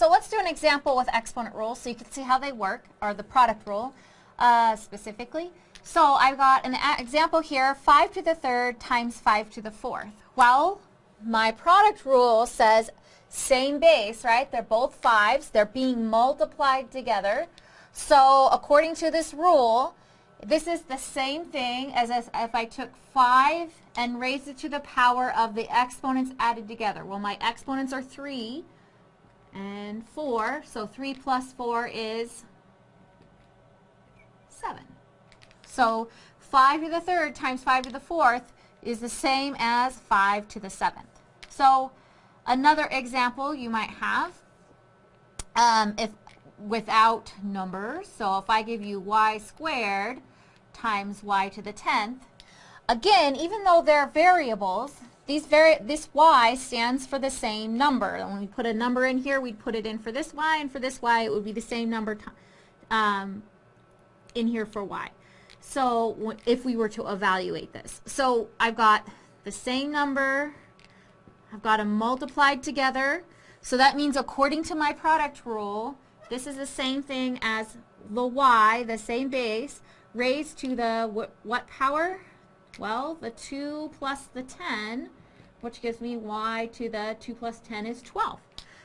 So let's do an example with exponent rules so you can see how they work, or the product rule uh, specifically. So I've got an example here, 5 to the third times 5 to the fourth. Well, my product rule says same base, right? They're both fives. They're being multiplied together. So according to this rule, this is the same thing as if I took 5 and raised it to the power of the exponents added together. Well, my exponents are 3 and 4. So 3 plus 4 is 7. So 5 to the third times 5 to the fourth is the same as 5 to the seventh. So another example you might have, um, if without numbers, so if I give you y squared times y to the 10th, again, even though they're variables, these vari this y stands for the same number. When we put a number in here, we'd put it in for this y, and for this y, it would be the same number um, in here for y. So if we were to evaluate this. So I've got the same number, I've got them multiplied together. So that means according to my product rule, this is the same thing as the y, the same base, raised to the what power? Well, the 2 plus the 10, which gives me y to the 2 plus 10 is 12.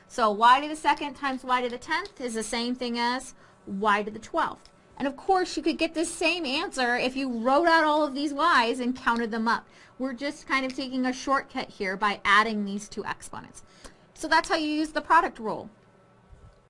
So y to the second times y to the 10th is the same thing as y to the 12th. And of course, you could get this same answer if you wrote out all of these y's and counted them up. We're just kind of taking a shortcut here by adding these two exponents. So that's how you use the product rule.